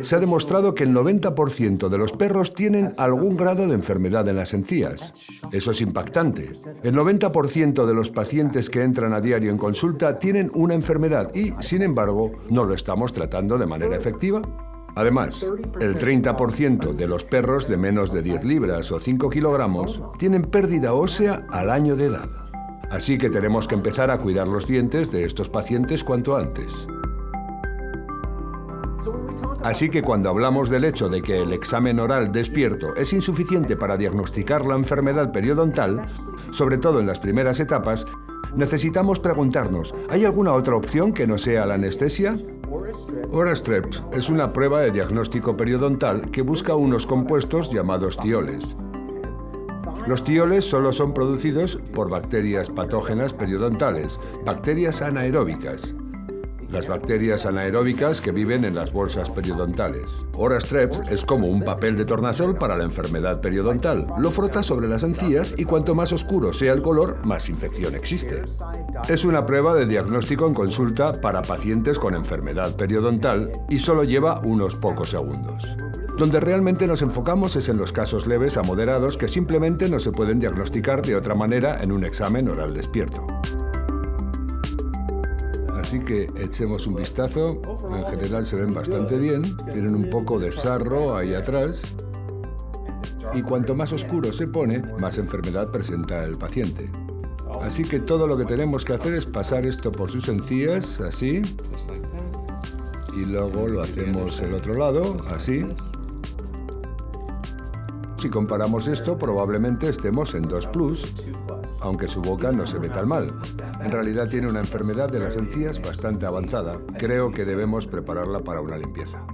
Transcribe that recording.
se ha demostrado que el 90% de los perros tienen algún grado de enfermedad en las encías. Eso es impactante. El 90% de los pacientes que entran a diario en consulta tienen una enfermedad y, sin embargo, no lo estamos tratando de manera efectiva. Además, el 30% de los perros de menos de 10 libras o 5 kilogramos tienen pérdida ósea al año de edad. Así que tenemos que empezar a cuidar los dientes de estos pacientes cuanto antes. Así que cuando hablamos del hecho de que el examen oral despierto es insuficiente para diagnosticar la enfermedad periodontal, sobre todo en las primeras etapas, necesitamos preguntarnos, ¿hay alguna otra opción que no sea la anestesia? Orastrep es una prueba de diagnóstico periodontal que busca unos compuestos llamados tioles. Los tioles solo son producidos por bacterias patógenas periodontales, bacterias anaeróbicas las bacterias anaeróbicas que viven en las bolsas periodontales. Orastreps es como un papel de tornasol para la enfermedad periodontal. Lo frota sobre las encías y cuanto más oscuro sea el color, más infección existe. Es una prueba de diagnóstico en consulta para pacientes con enfermedad periodontal y solo lleva unos pocos segundos. Donde realmente nos enfocamos es en los casos leves a moderados que simplemente no se pueden diagnosticar de otra manera en un examen oral despierto. Así que echemos un vistazo. En general se ven bastante bien. Tienen un poco de sarro ahí atrás. Y cuanto más oscuro se pone, más enfermedad presenta el paciente. Así que todo lo que tenemos que hacer es pasar esto por sus encías, así. Y luego lo hacemos el otro lado, así. Si comparamos esto, probablemente estemos en 2 plus, aunque su boca no se ve tan mal. En realidad tiene una enfermedad de las encías bastante avanzada. Creo que debemos prepararla para una limpieza.